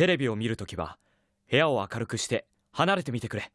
テレビを見るときは部屋を明るくして離れてみてくれ。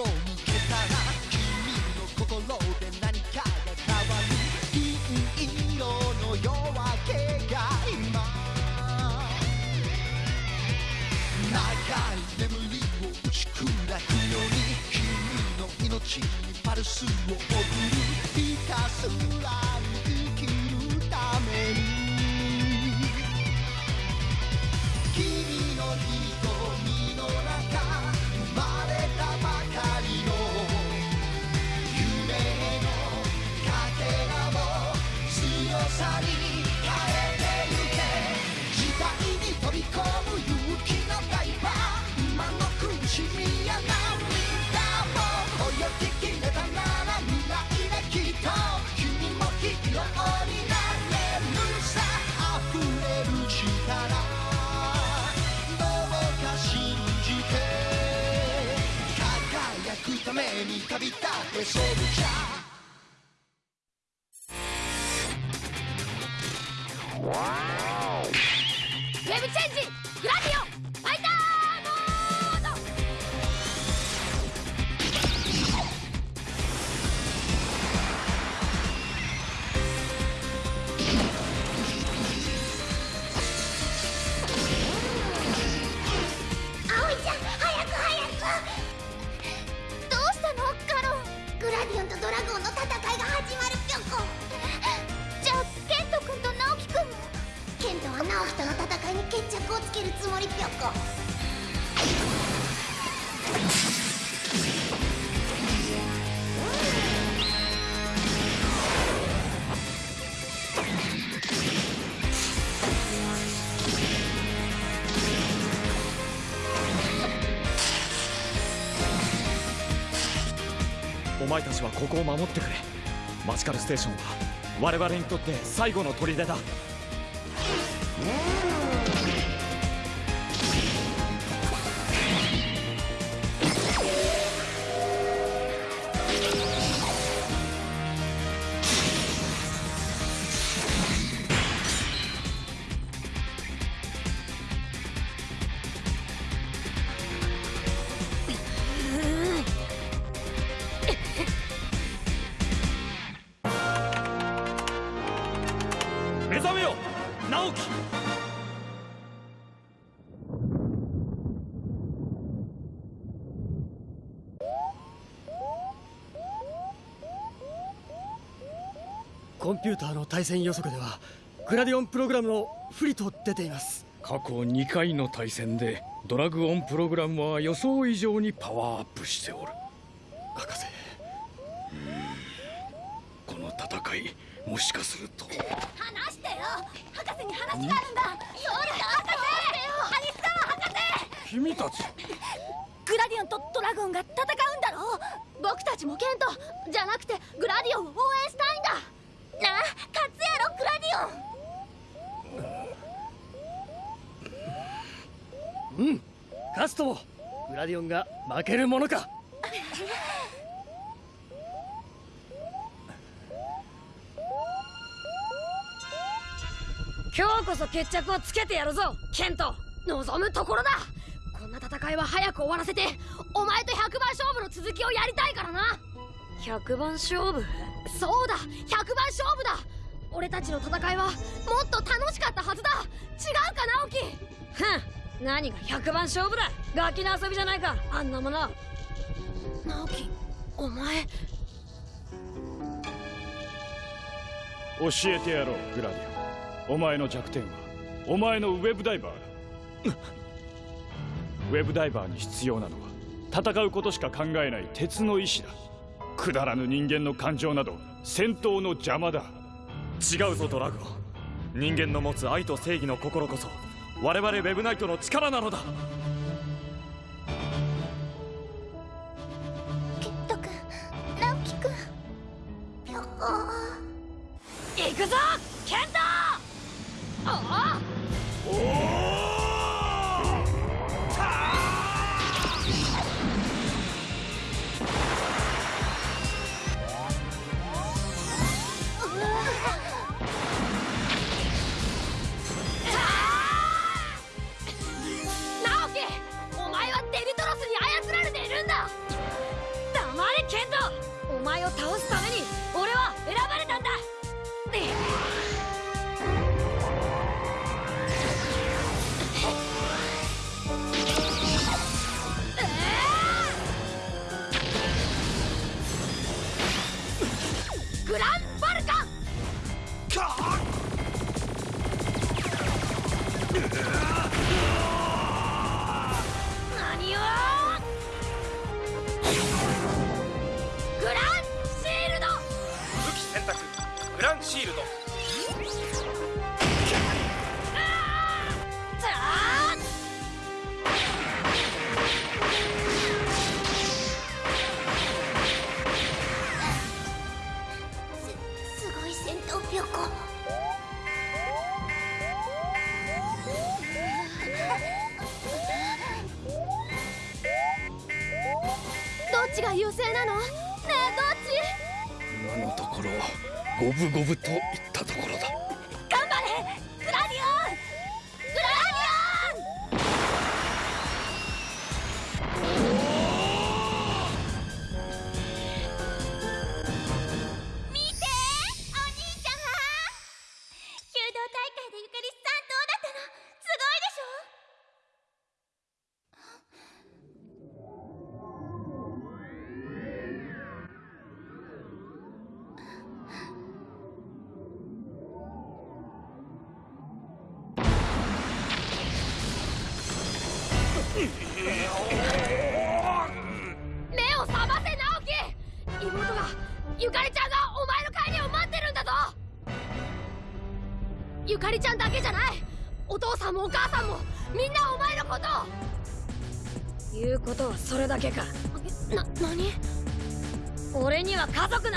を抜けたら君の心で何かが変わる銀色の夜明けが今長い眠りを打ち砕くように君の命にパルスを送るひたすら輝くために旅前たちはここを守ってくれ。マジカルステーションは我々にとって最後の砦だ。直樹コンピューターの対戦予測ではグラディオンプログラムの不利と出ています。過去2回の対戦でドラグオンプログラムは予想以上にパワーアップしておる。博士。この戦いもしかすると。話してよ。博士に話があるんだ。そうだ博士。アニスター博士。君たち。グラディオンとドラゴンが戦うんだろ。僕たちもケントじゃなくてグラディオンを応援したいんだ。なあ勝つやろグラディオン。うん。勝つともグラディオンが負けるものか今日こそ決着をつけてやるぞケント。望むところだ。こんな戦いは早く終わらせてお前と100番勝負の続きをやりたいからな。100番勝負？そうだ100番勝負だ。俺たちの戦いはもっと楽しかったはずだ。違うか直樹。ふん何が100番勝負だ？ガキの遊びじゃないか。あんなもの。直樹お前。教えてやろうグラディオンお前の弱点はお前のウェブダイバーだ。ウェブダイバーに必要なのは戦うことしか考えない鉄の意志だ。くだらぬ人間の感情など戦闘の邪魔だ。違うぞドラゴン。人間の持つ愛と正義の心こそ我々ウェブナイトの力なのだ。五分五分と。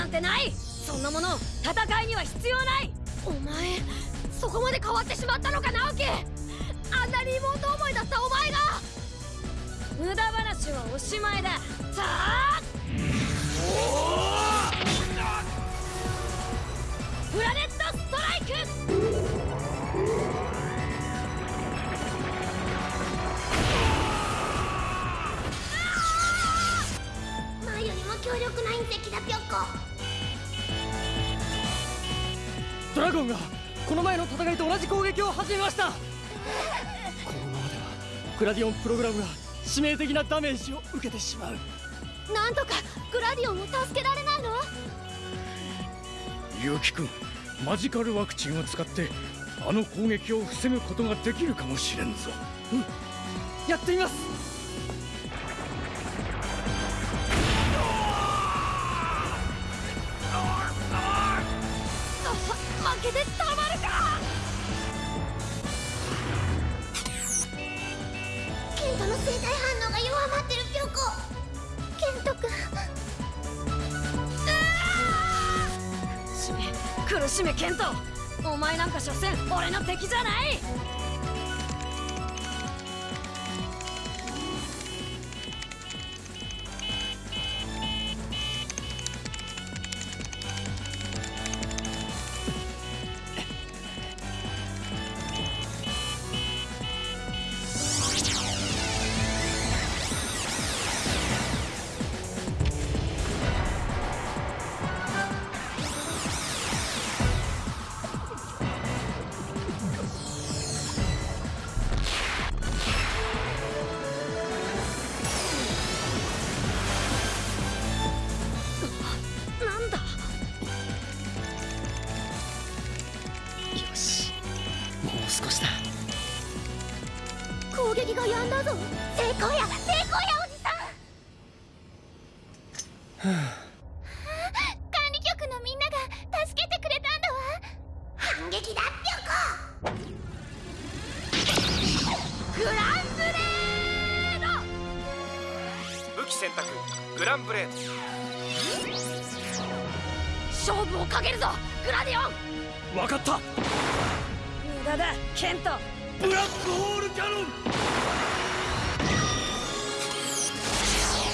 なんてない。そんなもの戦いには必要ない。お前そこまで変わってしまったのか直樹。あんなに妹思いだったお前が。無駄話はおしまいだ。さあ。プラネットストライク。前よりも強力な隕石だぴょっこ。ドラゴンがこの前の戦いと同じ攻撃を始めました。このままではグラディオンプログラムが致命的なダメージを受けてしまう。なんとかグラディオンを助けられないの？結城君マジカルワクチンを使ってあの攻撃を防ぐことができるかもしれんぞ。やってみます負けてたまるか！ケントの生体反応が弱まってるピョコケントくん苦しめケント。お前なんか所詮俺の敵じゃない！選択グランブレード。勝負をかけるぞグラディオン！分かった。無駄だケント。ブラックホールキャノン。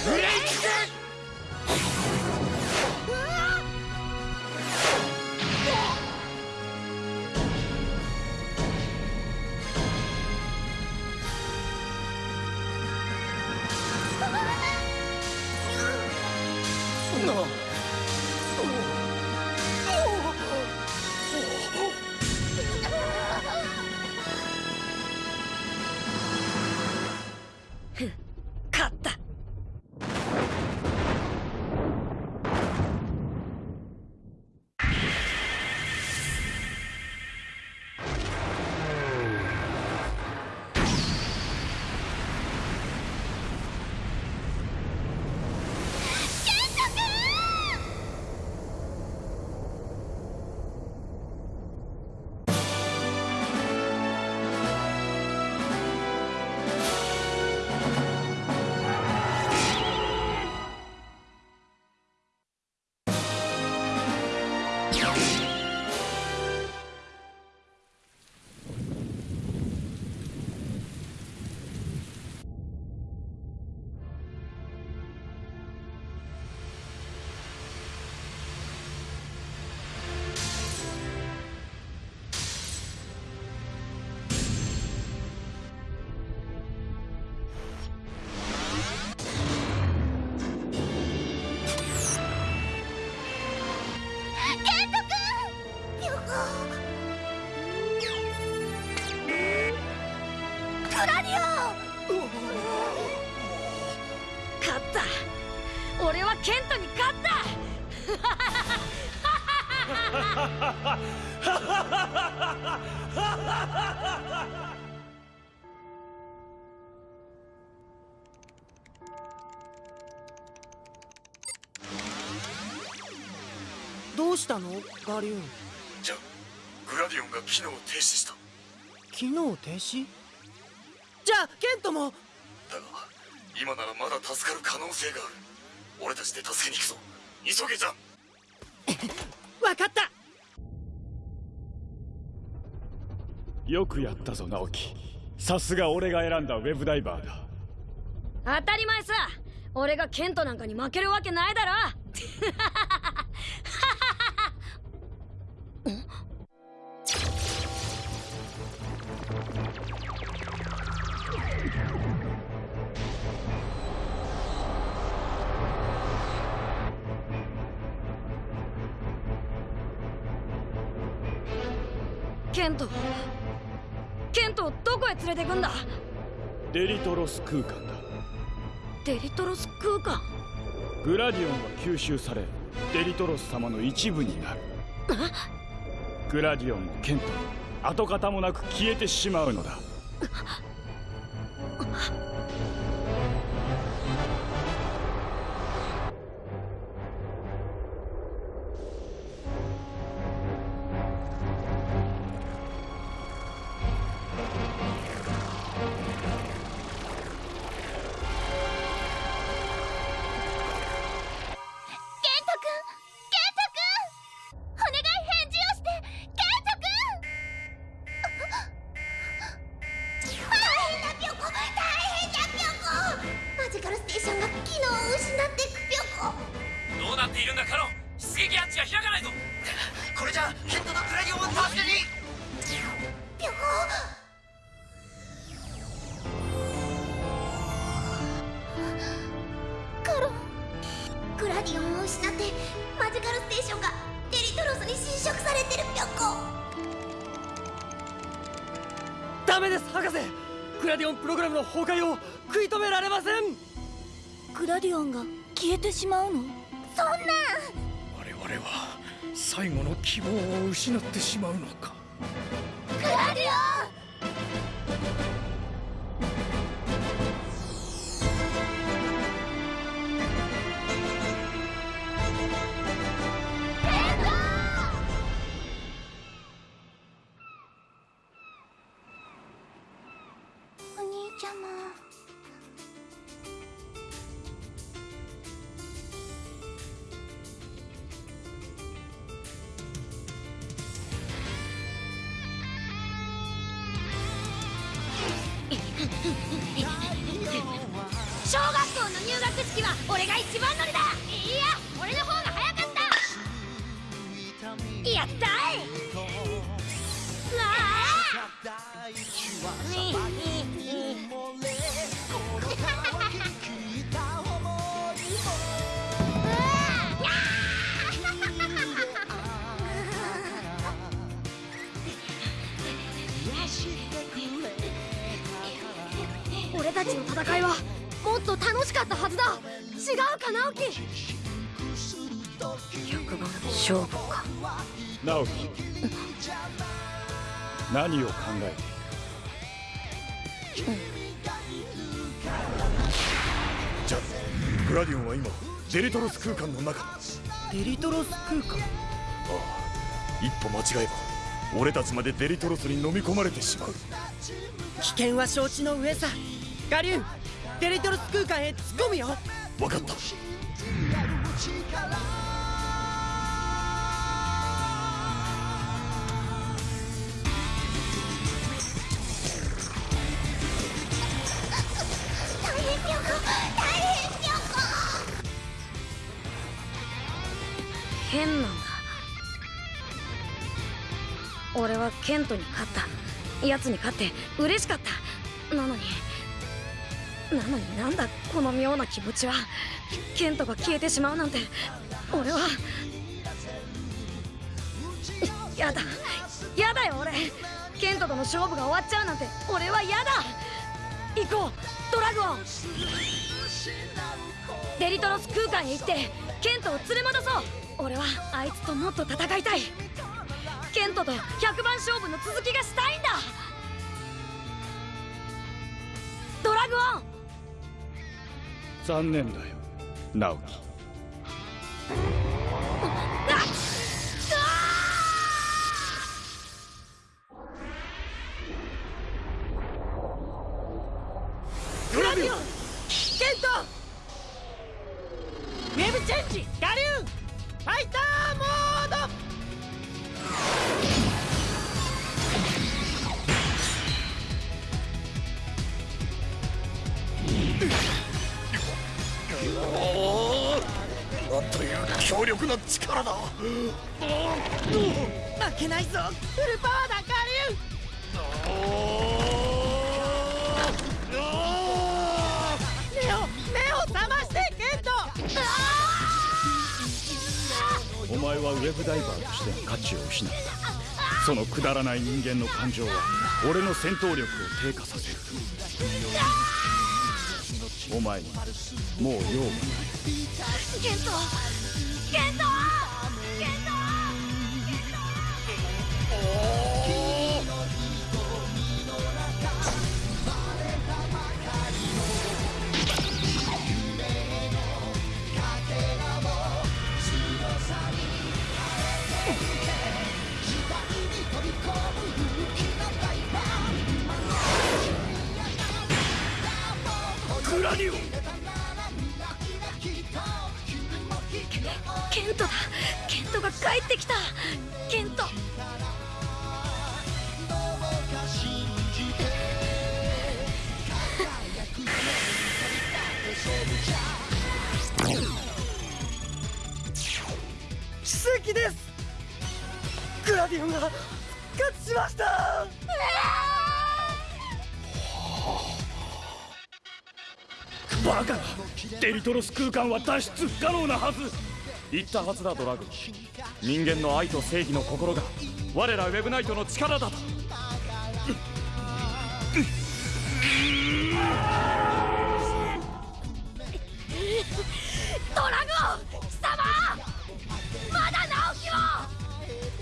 ブレイクしたの？ガリューン。じゃグラディオンが機能を停止した。機能停止？じゃあケントも。だが今ならまだ助かる可能性がある。俺たちで助けに行くぞ。急げじゃん。分かった。よくやったぞ直樹。さすが俺が選んだウェブダイバーだ。当たり前さ。俺がケントなんかに負けるわけないだろケントケントをどこへ連れてくんだ？デリトロス空間だ。デリトロス空間？グラディオンは吸収されデリトロス様の一部になる。グラディオンもケントも跡形もなく消えてしまうのだ崩壊を食い止められません。グラディオンが消えてしまうの？そんな。我々は最後の希望を失ってしまうのか。グラディオンか直樹100番勝負か。直樹。何を考えている？じゃあグラディオンは今デリトロス空間の中。あデリトロス空間？あ一歩間違えば俺たちまでデリトロスに飲み込まれてしまう。危険は承知の上さ。ガリューンデリトロス空間へ突っ込むよ分かった。大変なんだ。俺はケントに勝った。奴に勝って嬉しかった。なのになんだこの妙な気持ちは。ケントが消えてしまうなんて。俺は。やだ。やだよ俺。ケントとの勝負が終わっちゃうなんて。俺はやだ。行こう。ドラゴンデリトロス空間へ行って。ケントを連れ戻そう。俺はあいつともっと戦いたい。ケントと100番勝負の続きがしたいんだ。ドラグオン。残念だよ。直樹。なんという強力な力だ。負けないぞ。フルパワーだ我流目を目を覚ましてケントお前はウェブダイバーとしての価値を失った。そのくだらない人間の感情は俺の戦闘力を低下させる。お前にもう用はないケント。ケント。ケント。グバカなデリトロス空間は脱出不可能なはず。言ったはずだドラグ。人間の愛と正義の心が我らウェブナイトの力だと。ドラゴン貴様！まだ直樹を！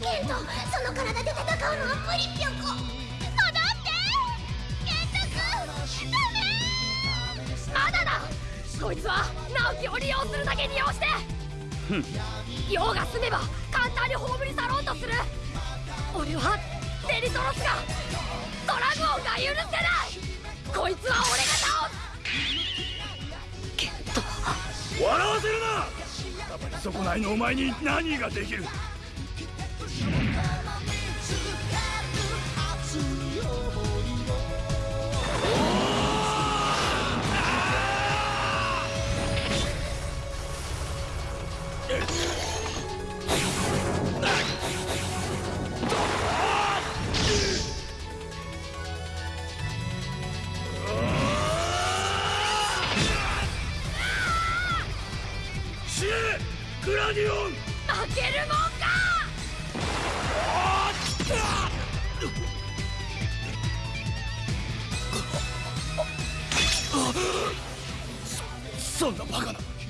ケントその体で戦うのは無理ぴょここいつは直樹を利用するだけ利用して。用が済めば簡単に葬り去ろうとする。俺はデリトロスがドラゴンが許せない。こいつは俺が倒す。ケント笑わせるな。たまに損ないのお前に何ができる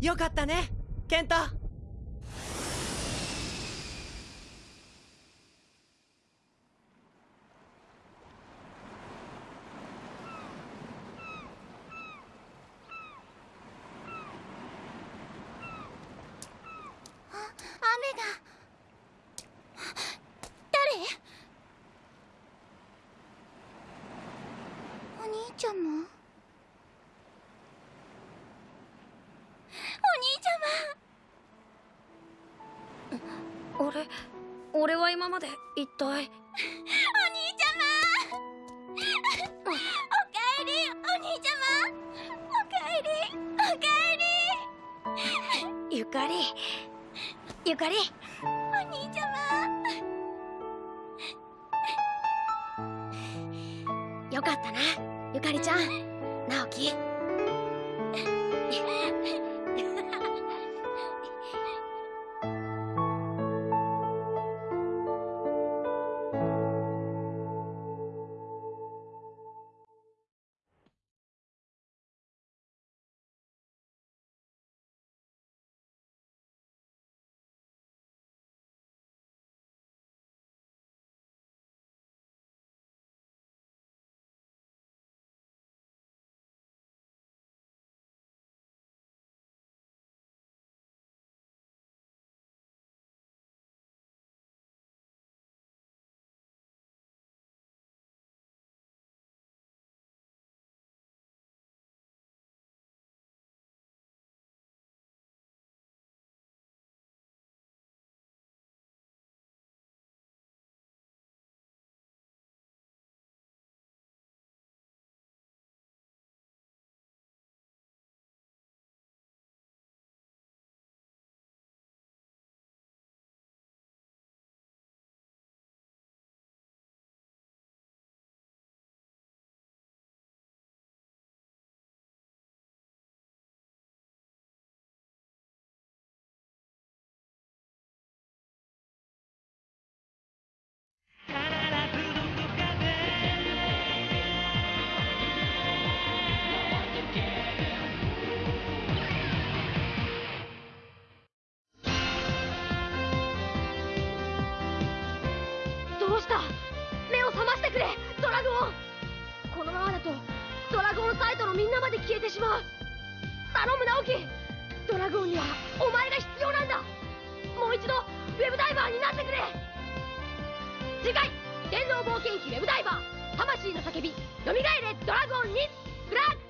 よかったねケント雨が誰お兄ちゃんも俺は今まで一体。お兄ちゃま。おかえりお兄ちゃま。おかえりおかえり。ゆかり。ゆかり。お兄ちゃよかったなゆかりちゃん。直樹みんなまで消えてしまう。頼む直樹。ドラゴンにはお前が必要なんだ。もう一度ウェブダイバーになってくれ。次回電脳冒険記ウェブダイバー。魂の叫びよみがえれドラゴンに。フラッグ